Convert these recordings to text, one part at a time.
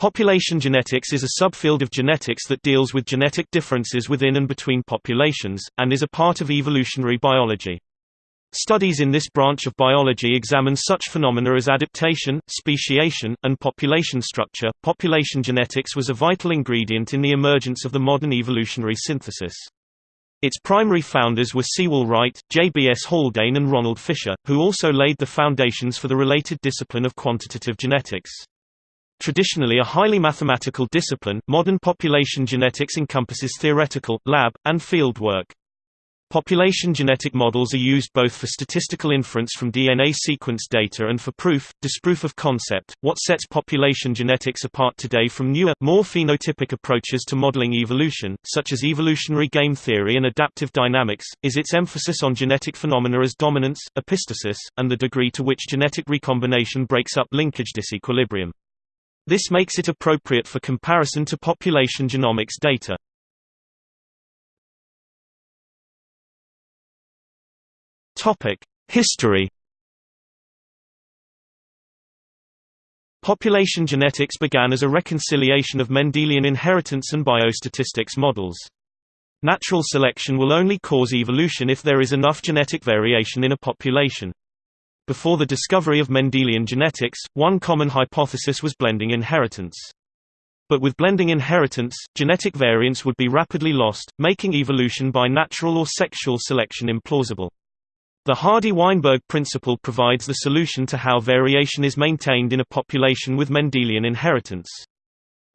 Population genetics is a subfield of genetics that deals with genetic differences within and between populations, and is a part of evolutionary biology. Studies in this branch of biology examine such phenomena as adaptation, speciation, and population structure. Population genetics was a vital ingredient in the emergence of the modern evolutionary synthesis. Its primary founders were Sewall Wright, J.B.S. Haldane and Ronald Fisher, who also laid the foundations for the related discipline of quantitative genetics. Traditionally a highly mathematical discipline, modern population genetics encompasses theoretical, lab, and field work. Population genetic models are used both for statistical inference from DNA sequence data and for proof, disproof of concept. What sets population genetics apart today from newer, more phenotypic approaches to modeling evolution, such as evolutionary game theory and adaptive dynamics, is its emphasis on genetic phenomena as dominance, epistasis, and the degree to which genetic recombination breaks up linkage disequilibrium. This makes it appropriate for comparison to population genomics data. History Population genetics began as a reconciliation of Mendelian inheritance and biostatistics models. Natural selection will only cause evolution if there is enough genetic variation in a population. Before the discovery of Mendelian genetics, one common hypothesis was blending inheritance. But with blending inheritance, genetic variance would be rapidly lost, making evolution by natural or sexual selection implausible. The Hardy-Weinberg principle provides the solution to how variation is maintained in a population with Mendelian inheritance.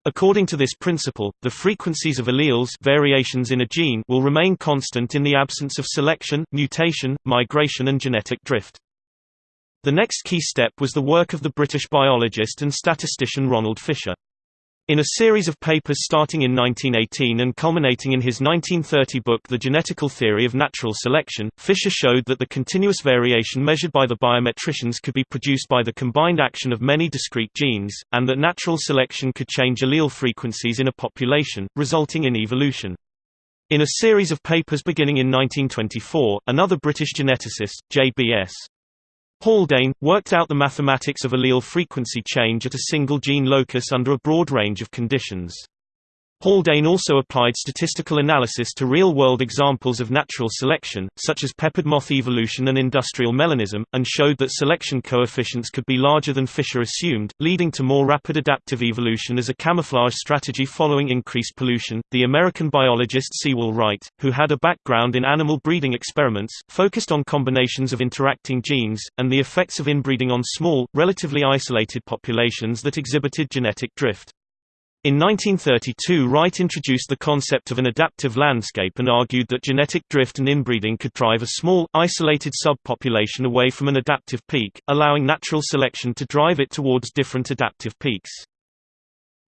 According to this principle, the frequencies of alleles variations in a gene will remain constant in the absence of selection, mutation, migration and genetic drift. The next key step was the work of the British biologist and statistician Ronald Fisher. In a series of papers starting in 1918 and culminating in his 1930 book The Genetical Theory of Natural Selection, Fisher showed that the continuous variation measured by the biometricians could be produced by the combined action of many discrete genes, and that natural selection could change allele frequencies in a population, resulting in evolution. In a series of papers beginning in 1924, another British geneticist, J.B.S. Haldane, worked out the mathematics of allele frequency change at a single gene locus under a broad range of conditions. Haldane also applied statistical analysis to real-world examples of natural selection, such as peppered moth evolution and industrial melanism, and showed that selection coefficients could be larger than Fisher assumed, leading to more rapid adaptive evolution as a camouflage strategy following increased pollution. The American biologist Sewall Wright, who had a background in animal breeding experiments, focused on combinations of interacting genes, and the effects of inbreeding on small, relatively isolated populations that exhibited genetic drift. In 1932 Wright introduced the concept of an adaptive landscape and argued that genetic drift and inbreeding could drive a small, isolated subpopulation away from an adaptive peak, allowing natural selection to drive it towards different adaptive peaks.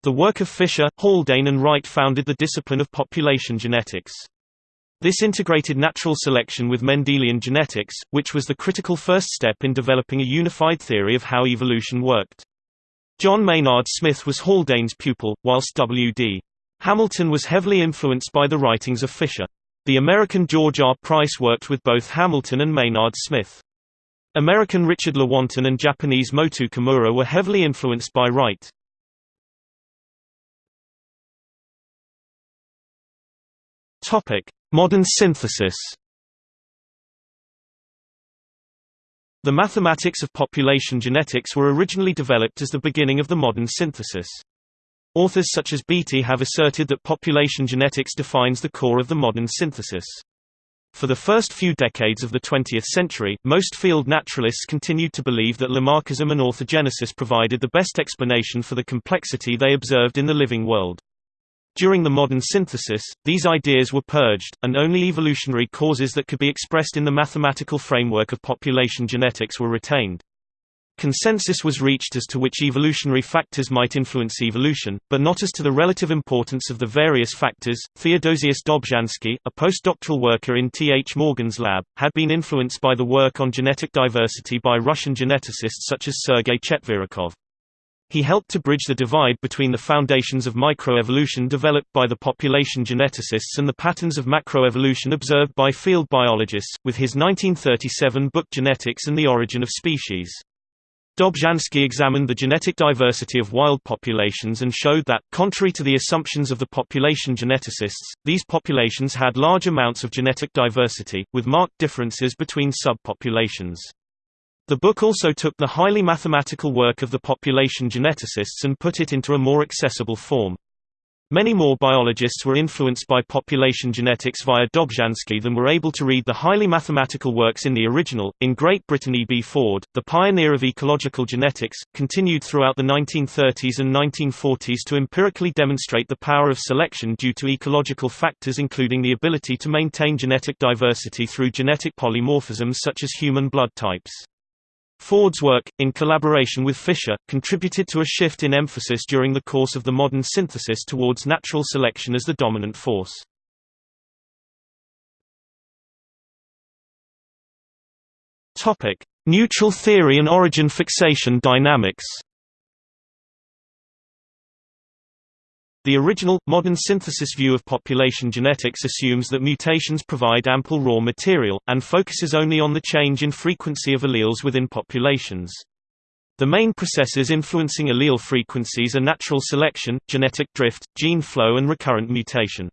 The work of Fisher, Haldane and Wright founded the discipline of population genetics. This integrated natural selection with Mendelian genetics, which was the critical first step in developing a unified theory of how evolution worked. John Maynard Smith was Haldane's pupil, whilst W.D. Hamilton was heavily influenced by the writings of Fisher. The American George R. Price worked with both Hamilton and Maynard Smith. American Richard Lewontin and Japanese Motoo Kimura were heavily influenced by Wright. Modern synthesis The mathematics of population genetics were originally developed as the beginning of the modern synthesis. Authors such as Beatty have asserted that population genetics defines the core of the modern synthesis. For the first few decades of the 20th century, most field naturalists continued to believe that Lamarckism and orthogenesis provided the best explanation for the complexity they observed in the living world. During the modern synthesis, these ideas were purged, and only evolutionary causes that could be expressed in the mathematical framework of population genetics were retained. Consensus was reached as to which evolutionary factors might influence evolution, but not as to the relative importance of the various factors. Theodosius Dobzhansky, a postdoctoral worker in T. H. Morgan's lab, had been influenced by the work on genetic diversity by Russian geneticists such as Sergei Chetverikov. He helped to bridge the divide between the foundations of microevolution developed by the population geneticists and the patterns of macroevolution observed by field biologists, with his 1937 book Genetics and the Origin of Species. Dobzhansky examined the genetic diversity of wild populations and showed that, contrary to the assumptions of the population geneticists, these populations had large amounts of genetic diversity, with marked differences between subpopulations. The book also took the highly mathematical work of the population geneticists and put it into a more accessible form. Many more biologists were influenced by population genetics via Dobzhansky than were able to read the highly mathematical works in the original. In Great Britain, E. B. Ford, the pioneer of ecological genetics, continued throughout the 1930s and 1940s to empirically demonstrate the power of selection due to ecological factors, including the ability to maintain genetic diversity through genetic polymorphisms such as human blood types. Ford's work, in collaboration with Fisher, contributed to a shift in emphasis during the course of the modern synthesis towards natural selection as the dominant force. Neutral theory and origin fixation dynamics The original, modern synthesis view of population genetics assumes that mutations provide ample raw material, and focuses only on the change in frequency of alleles within populations. The main processes influencing allele frequencies are natural selection, genetic drift, gene flow and recurrent mutation.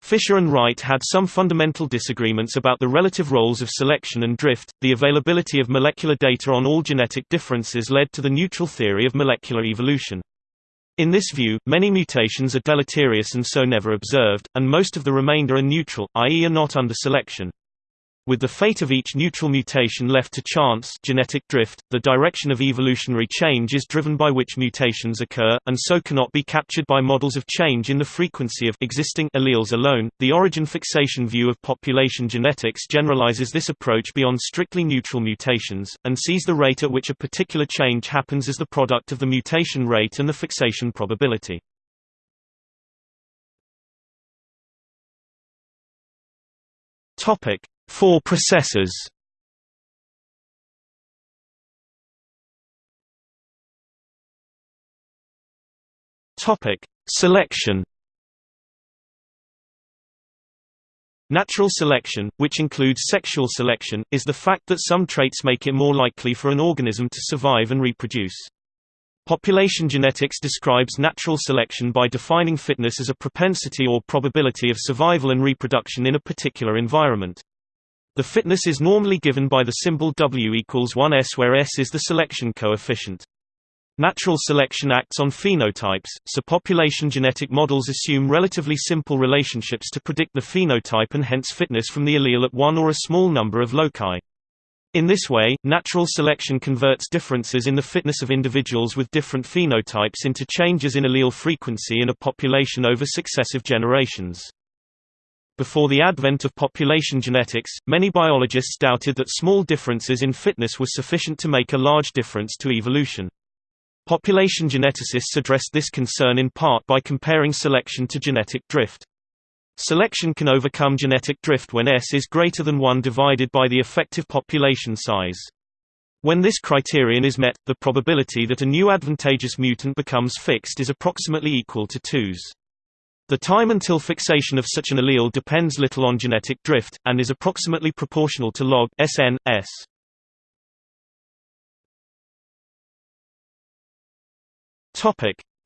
Fisher and Wright had some fundamental disagreements about the relative roles of selection and drift. The availability of molecular data on all genetic differences led to the neutral theory of molecular evolution. In this view, many mutations are deleterious and so never observed, and most of the remainder are neutral, i.e. are not under selection. With the fate of each neutral mutation left to chance genetic drift, the direction of evolutionary change is driven by which mutations occur, and so cannot be captured by models of change in the frequency of existing alleles alone. The origin fixation view of population genetics generalizes this approach beyond strictly neutral mutations, and sees the rate at which a particular change happens as the product of the mutation rate and the fixation probability. Topic: Four processors Topic: Selection. Natural selection, which includes sexual selection, is the fact that some traits make it more likely for an organism to survive and reproduce. Population genetics describes natural selection by defining fitness as a propensity or probability of survival and reproduction in a particular environment. The fitness is normally given by the symbol W equals 1s where s is the selection coefficient. Natural selection acts on phenotypes, so population genetic models assume relatively simple relationships to predict the phenotype and hence fitness from the allele at one or a small number of loci. In this way, natural selection converts differences in the fitness of individuals with different phenotypes into changes in allele frequency in a population over successive generations. Before the advent of population genetics, many biologists doubted that small differences in fitness were sufficient to make a large difference to evolution. Population geneticists addressed this concern in part by comparing selection to genetic drift. Selection can overcome genetic drift when S is greater than 1 divided by the effective population size. When this criterion is met, the probability that a new advantageous mutant becomes fixed is approximately equal to 2's. The time until fixation of such an allele depends little on genetic drift, and is approximately proportional to log Sn, S.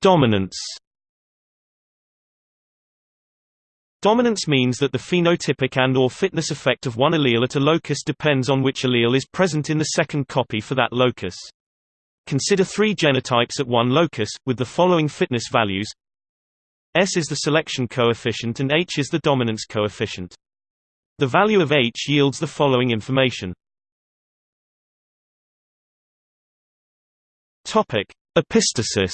Dominance. Dominance means that the phenotypic and or fitness effect of one allele at a locus depends on which allele is present in the second copy for that locus. Consider three genotypes at one locus, with the following fitness values S is the selection coefficient and H is the dominance coefficient. The value of H yields the following information. Topic: Epistasis.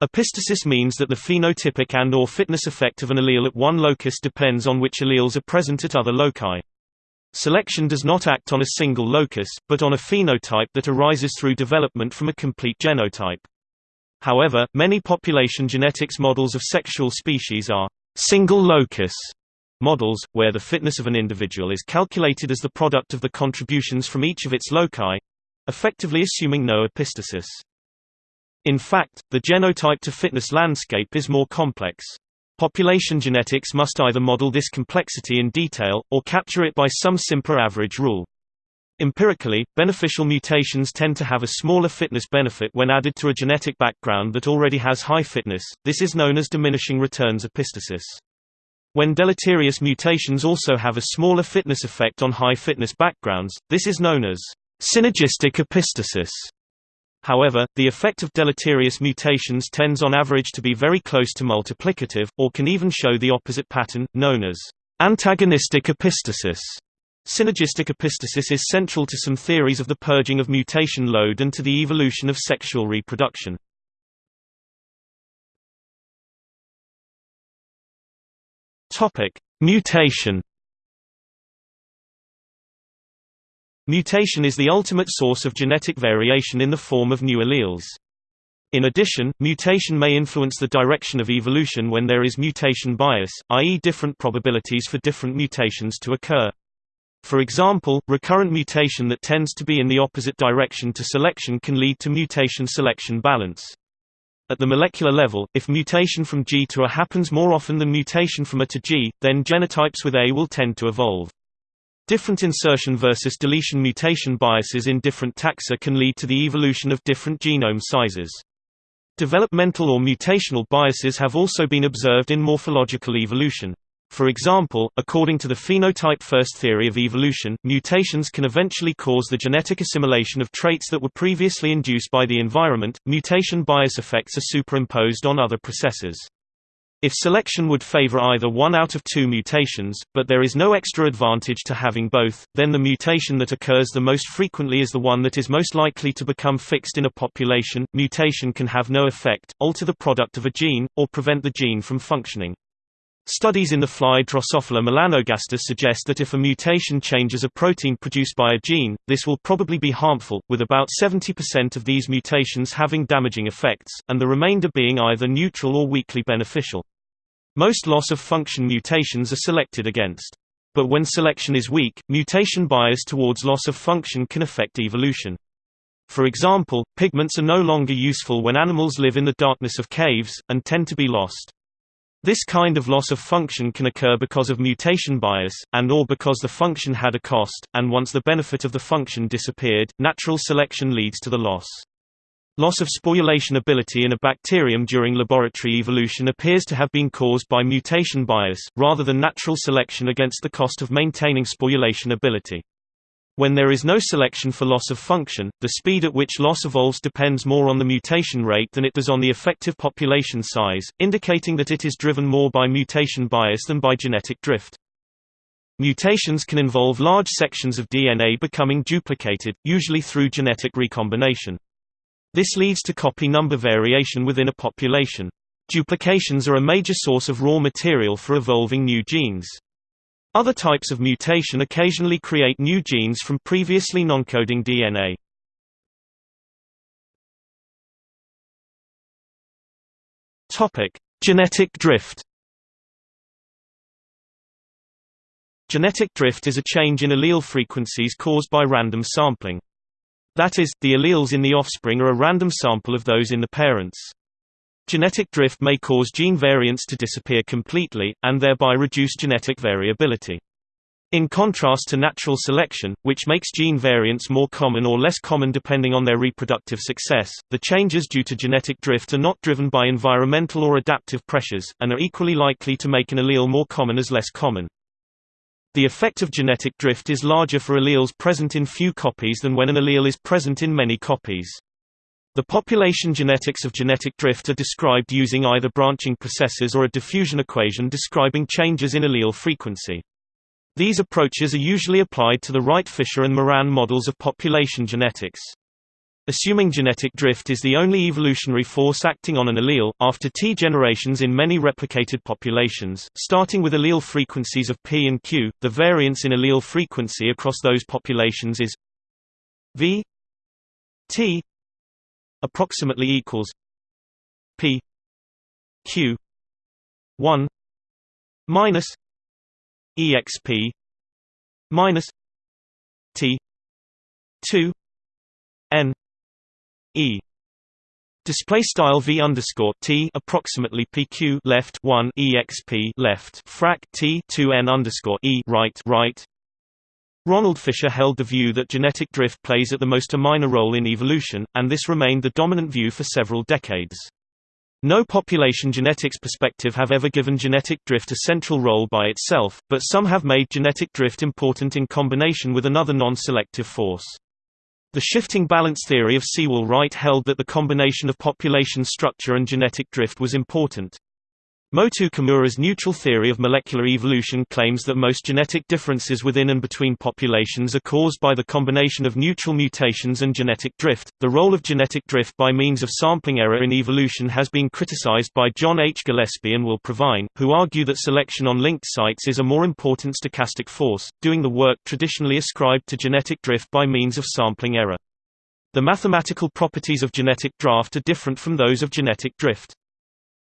Epistasis means that the phenotypic and or fitness effect of an allele at one locus depends on which alleles are present at other loci. Selection does not act on a single locus, but on a phenotype that arises through development from a complete genotype. However, many population genetics models of sexual species are single locus models, where the fitness of an individual is calculated as the product of the contributions from each of its loci effectively assuming no epistasis. In fact, the genotype to fitness landscape is more complex. Population genetics must either model this complexity in detail, or capture it by some simpler average rule. Empirically, beneficial mutations tend to have a smaller fitness benefit when added to a genetic background that already has high fitness, this is known as diminishing returns epistasis. When deleterious mutations also have a smaller fitness effect on high fitness backgrounds, this is known as synergistic epistasis. However, the effect of deleterious mutations tends on average to be very close to multiplicative, or can even show the opposite pattern, known as antagonistic epistasis. Synergistic epistasis is central to some theories of the purging of mutation load and to the evolution of sexual reproduction. Mutation. Mutation is the ultimate source of genetic variation in the form of new alleles. In addition, mutation may influence the direction of evolution when there is mutation bias, i.e. different probabilities for different mutations to occur. For example, recurrent mutation that tends to be in the opposite direction to selection can lead to mutation-selection balance. At the molecular level, if mutation from G to A happens more often than mutation from A to G, then genotypes with A will tend to evolve. Different insertion versus deletion mutation biases in different taxa can lead to the evolution of different genome sizes. Developmental or mutational biases have also been observed in morphological evolution. For example, according to the phenotype-first theory of evolution, mutations can eventually cause the genetic assimilation of traits that were previously induced by the environment. Mutation bias effects are superimposed on other processes. If selection would favor either one out of two mutations, but there is no extra advantage to having both, then the mutation that occurs the most frequently is the one that is most likely to become fixed in a population. Mutation can have no effect, alter the product of a gene, or prevent the gene from functioning. Studies in the fly Drosophila melanogaster suggest that if a mutation changes a protein produced by a gene, this will probably be harmful, with about 70% of these mutations having damaging effects, and the remainder being either neutral or weakly beneficial. Most loss-of-function mutations are selected against. But when selection is weak, mutation bias towards loss of function can affect evolution. For example, pigments are no longer useful when animals live in the darkness of caves, and tend to be lost. This kind of loss of function can occur because of mutation bias, and or because the function had a cost, and once the benefit of the function disappeared, natural selection leads to the loss. Loss of sporulation ability in a bacterium during laboratory evolution appears to have been caused by mutation bias, rather than natural selection against the cost of maintaining sporulation ability. When there is no selection for loss of function, the speed at which loss evolves depends more on the mutation rate than it does on the effective population size, indicating that it is driven more by mutation bias than by genetic drift. Mutations can involve large sections of DNA becoming duplicated, usually through genetic recombination. This leads to copy number variation within a population. Duplications are a major source of raw material for evolving new genes. Other types of mutation occasionally create new genes from previously non-coding DNA. Topic: Genetic drift. Genetic drift is a change in allele frequencies caused by random sampling. That is, the alleles in the offspring are a random sample of those in the parents. Genetic drift may cause gene variants to disappear completely, and thereby reduce genetic variability. In contrast to natural selection, which makes gene variants more common or less common depending on their reproductive success, the changes due to genetic drift are not driven by environmental or adaptive pressures, and are equally likely to make an allele more common as less common. The effect of genetic drift is larger for alleles present in few copies than when an allele is present in many copies. The population genetics of genetic drift are described using either branching processes or a diffusion equation describing changes in allele frequency. These approaches are usually applied to the Wright-Fisher and Moran models of population genetics. Assuming genetic drift is the only evolutionary force acting on an allele, after T generations in many replicated populations, starting with allele frequencies of P and Q, the variance in allele frequency across those populations is V T approximately equals P Q one minus EXP minus T two N E. Display style v underscore t approximately pq left one exp left frac t two n underscore e right right Ronald Fisher held the view that genetic drift plays at the most a minor role in evolution, and this remained the dominant view for several decades. No population genetics perspective have ever given genetic drift a central role by itself, but some have made genetic drift important in combination with another non-selective force. The shifting balance theory of Sewall Wright held that the combination of population structure and genetic drift was important. Motoo Kimura's neutral theory of molecular evolution claims that most genetic differences within and between populations are caused by the combination of neutral mutations and genetic drift. The role of genetic drift by means of sampling error in evolution has been criticized by John H. Gillespie and Will Provine, who argue that selection on linked sites is a more important stochastic force, doing the work traditionally ascribed to genetic drift by means of sampling error. The mathematical properties of genetic draft are different from those of genetic drift.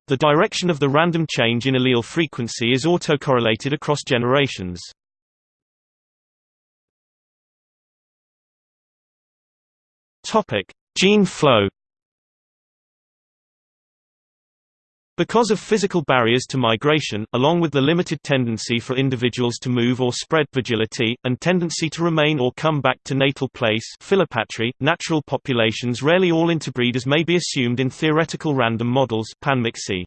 The direction of the random change in allele frequency is autocorrelated across generations. Topic: Gene flow. Because of physical barriers to migration, along with the limited tendency for individuals to move or spread vagility, and tendency to remain or come back to natal place philopatry, natural populations rarely all interbreed as may be assumed in theoretical random models panmixy.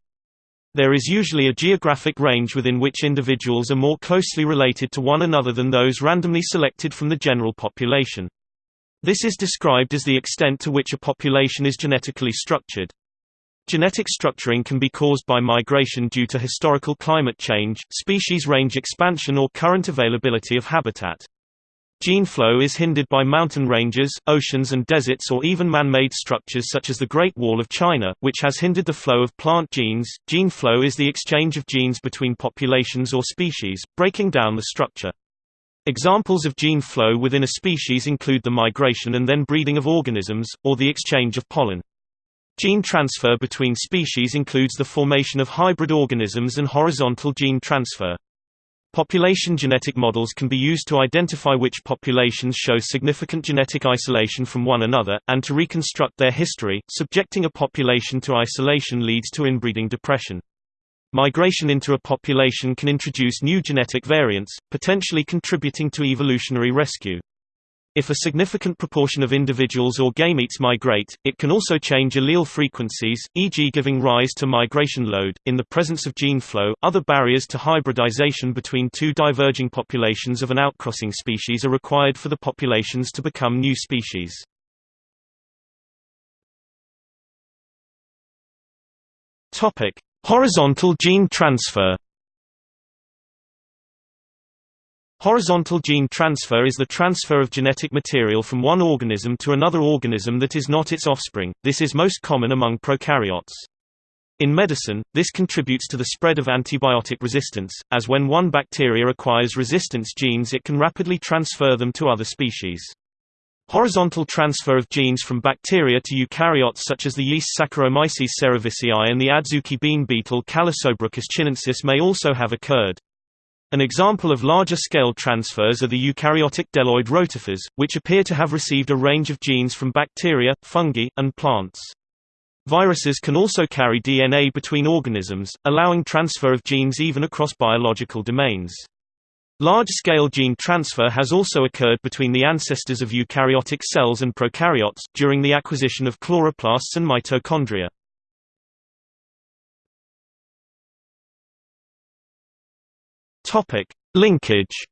There is usually a geographic range within which individuals are more closely related to one another than those randomly selected from the general population. This is described as the extent to which a population is genetically structured. Genetic structuring can be caused by migration due to historical climate change, species range expansion or current availability of habitat. Gene flow is hindered by mountain ranges, oceans and deserts or even man-made structures such as the Great Wall of China, which has hindered the flow of plant genes. Gene flow is the exchange of genes between populations or species, breaking down the structure. Examples of gene flow within a species include the migration and then breeding of organisms, or the exchange of pollen. Gene transfer between species includes the formation of hybrid organisms and horizontal gene transfer. Population genetic models can be used to identify which populations show significant genetic isolation from one another, and to reconstruct their history. Subjecting a population to isolation leads to inbreeding depression. Migration into a population can introduce new genetic variants, potentially contributing to evolutionary rescue. If a significant proportion of individuals or gametes migrate, it can also change allele frequencies, e.g., giving rise to migration load. In the presence of gene flow, other barriers to hybridization between two diverging populations of an outcrossing species are required for the populations to become new species. Topic: Horizontal gene transfer. Horizontal gene transfer is the transfer of genetic material from one organism to another organism that is not its offspring, this is most common among prokaryotes. In medicine, this contributes to the spread of antibiotic resistance, as when one bacteria acquires resistance genes it can rapidly transfer them to other species. Horizontal transfer of genes from bacteria to eukaryotes such as the yeast Saccharomyces cerevisiae and the adzuki bean beetle Callosobruchus chinensis may also have occurred. An example of larger-scale transfers are the eukaryotic bdelloid rotifers, which appear to have received a range of genes from bacteria, fungi, and plants. Viruses can also carry DNA between organisms, allowing transfer of genes even across biological domains. Large-scale gene transfer has also occurred between the ancestors of eukaryotic cells and prokaryotes, during the acquisition of chloroplasts and mitochondria. Topic: Linkage.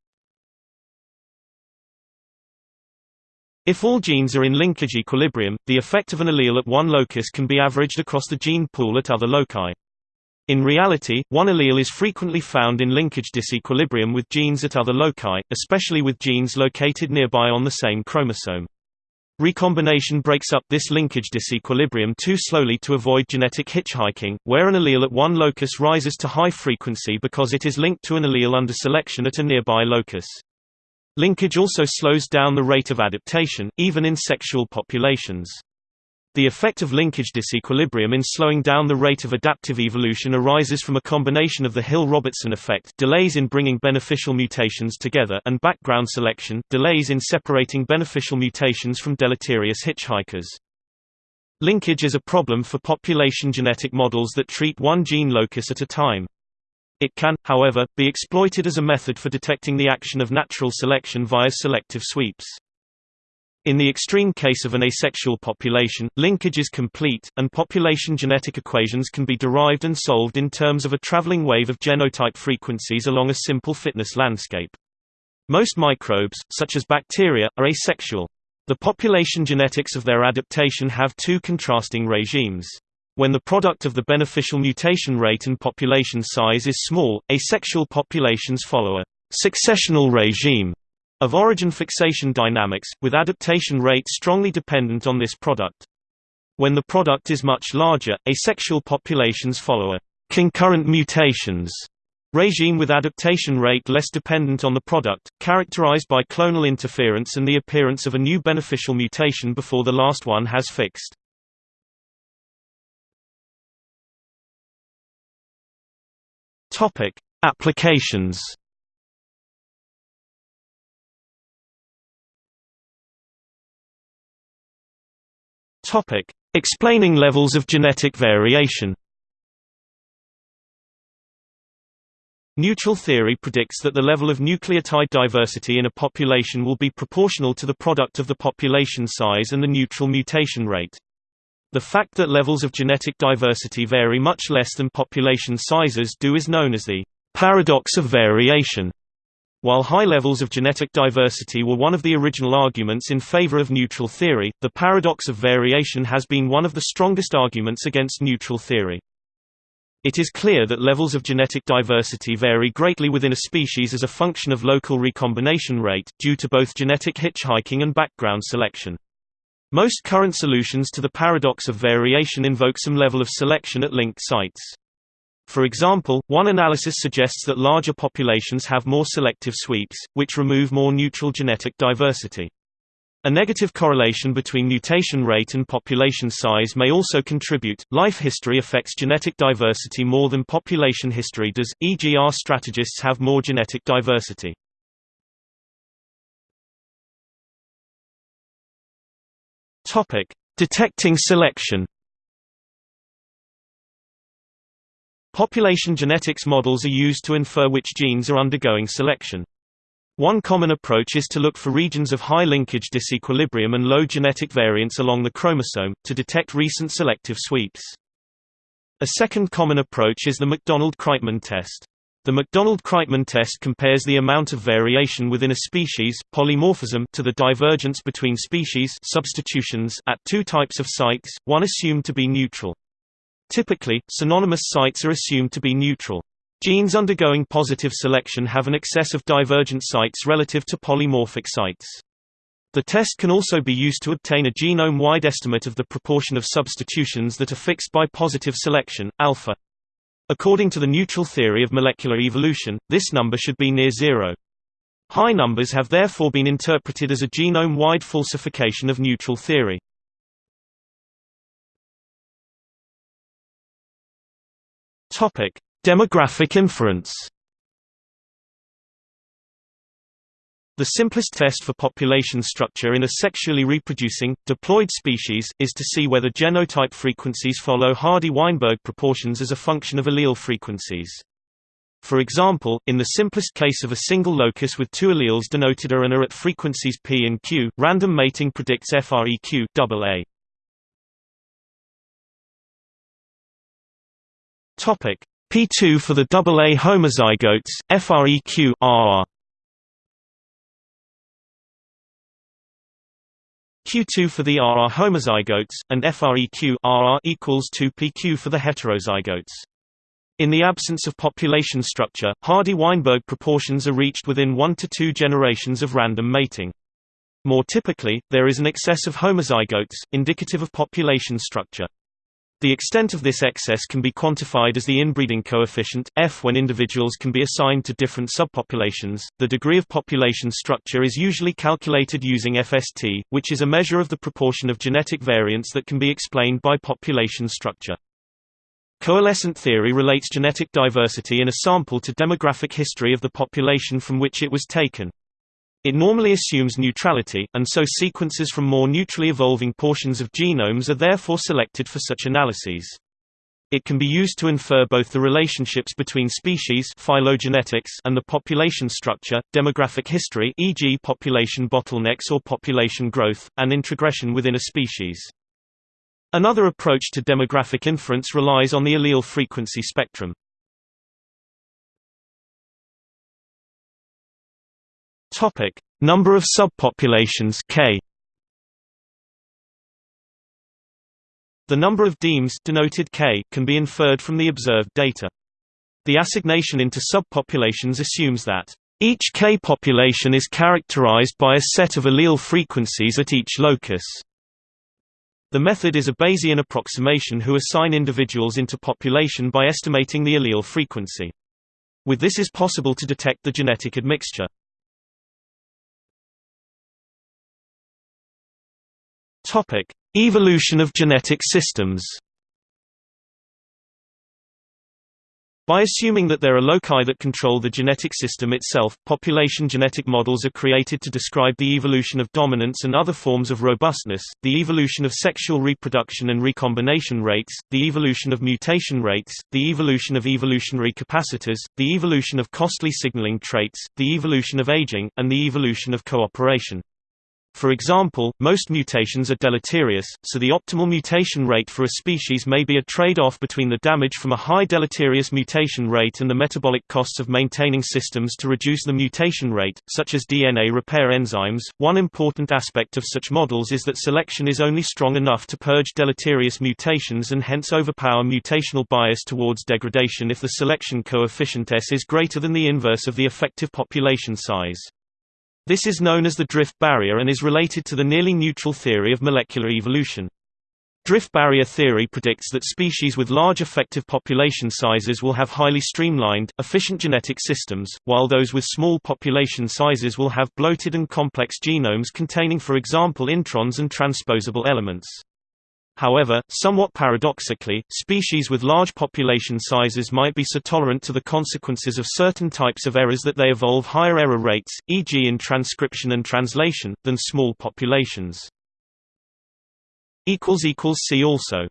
If all genes are in linkage equilibrium, the effect of an allele at one locus can be averaged across the gene pool at other loci. In reality, one allele is frequently found in linkage disequilibrium with genes at other loci, especially with genes located nearby on the same chromosome. Recombination breaks up this linkage disequilibrium too slowly to avoid genetic hitchhiking, where an allele at one locus rises to high frequency because it is linked to an allele under selection at a nearby locus. Linkage also slows down the rate of adaptation, even in sexual populations. The effect of linkage disequilibrium in slowing down the rate of adaptive evolution arises from a combination of the Hill-Robertson effect delays in bringing beneficial mutations together and background selection delays in separating beneficial mutations from deleterious hitchhikers. Linkage is a problem for population genetic models that treat one gene locus at a time. It can, however, be exploited as a method for detecting the action of natural selection via selective sweeps. In the extreme case of an asexual population, linkage is complete, and population genetic equations can be derived and solved in terms of a traveling wave of genotype frequencies along a simple fitness landscape. Most microbes, such as bacteria, are asexual. The population genetics of their adaptation have two contrasting regimes. When the product of the beneficial mutation rate and population size is small, asexual populations follow a successional regime of origin fixation dynamics, with adaptation rate strongly dependent on this product. When the product is much larger, asexual populations follow a concurrent mutations regime with adaptation rate less dependent on the product, characterized by clonal interference and the appearance of a new beneficial mutation before the last one has fixed. Applications Topic: Explaining levels of genetic variation. Neutral theory predicts that the level of nucleotide diversity in a population will be proportional to the product of the population size and the neutral mutation rate. The fact that levels of genetic diversity vary much less than population sizes do is known as the paradox of variation. While high levels of genetic diversity were one of the original arguments in favor of neutral theory, the paradox of variation has been one of the strongest arguments against neutral theory. It is clear that levels of genetic diversity vary greatly within a species as a function of local recombination rate, due to both genetic hitchhiking and background selection. Most current solutions to the paradox of variation invoke some level of selection at linked sites. For example, one analysis suggests that larger populations have more selective sweeps, which remove more neutral genetic diversity. A negative correlation between mutation rate and population size may also contribute. Life history affects genetic diversity more than population history does, e.g., R strategists have more genetic diversity. Detecting selection. Population genetics models are used to infer which genes are undergoing selection. One common approach is to look for regions of high linkage disequilibrium and low genetic variance along the chromosome, to detect recent selective sweeps. A second common approach is the McDonald-Kreitman test. The McDonald-Kreitman test compares the amount of variation within a species polymorphism to the divergence between species substitutions at two types of sites, one assumed to be neutral. Typically, synonymous sites are assumed to be neutral. Genes undergoing positive selection have an excess of divergent sites relative to polymorphic sites. The test can also be used to obtain a genome-wide estimate of the proportion of substitutions that are fixed by positive selection, alpha. According to the neutral theory of molecular evolution, this number should be near zero. High numbers have therefore been interpreted as a genome-wide falsification of neutral theory. Topic: Demographic inference. The simplest test for population structure in a sexually reproducing, diploid species, is to see whether genotype frequencies follow Hardy-Weinberg proportions as a function of allele frequencies. For example, in the simplest case of a single locus with two alleles denoted A and A at frequencies p and q, random mating predicts FREQ AA. Topic P2 for the AA homozygotes, FREQ RR. Q2 for the RR homozygotes, and FREQ RR equals 2PQ for the heterozygotes. In the absence of population structure, Hardy-Weinberg proportions are reached within 1 to 2 generations of random mating. More typically, there is an excess of homozygotes, indicative of population structure. The extent of this excess can be quantified as the inbreeding coefficient, f when individuals can be assigned to different subpopulations. The degree of population structure is usually calculated using FST, which is a measure of the proportion of genetic variance that can be explained by population structure. Coalescent theory relates genetic diversity in a sample to demographic history of the population from which it was taken. It normally assumes neutrality, and so sequences from more neutrally evolving portions of genomes are therefore selected for such analyses. It can be used to infer both the relationships between species phylogenetics and the population structure, demographic history e.g. population bottlenecks or population growth, and introgression within a species. Another approach to demographic inference relies on the allele frequency spectrum. Topic: Number of subpopulations K. The number of demes denoted K can be inferred from the observed data. The assignation into subpopulations assumes that each K population is characterized by a set of allele frequencies at each locus. The method is a Bayesian approximation who assign individuals into population by estimating the allele frequency. With this is possible to detect the genetic admixture. Topic: Evolution of genetic systems. By assuming that there are loci that control the genetic system itself, population genetic models are created to describe the evolution of dominance and other forms of robustness, the evolution of sexual reproduction and recombination rates, the evolution of mutation rates, the evolution of evolutionary capacitors, the evolution of costly signaling traits, the evolution of aging, and the evolution of cooperation. For example, most mutations are deleterious, so the optimal mutation rate for a species may be a trade-off between the damage from a high deleterious mutation rate and the metabolic costs of maintaining systems to reduce the mutation rate, such as DNA repair enzymes. One important aspect of such models is that selection is only strong enough to purge deleterious mutations and hence overpower mutational bias towards degradation if the selection coefficient S is greater than the inverse of the effective population size. This is known as the drift barrier and is related to the nearly neutral theory of molecular evolution. Drift barrier theory predicts that species with large effective population sizes will have highly streamlined, efficient genetic systems, while those with small population sizes will have bloated and complex genomes containing for example introns and transposable elements. However, somewhat paradoxically, species with large population sizes might be so tolerant to the consequences of certain types of errors that they evolve higher error rates, e.g. in transcription and translation, than small populations. See also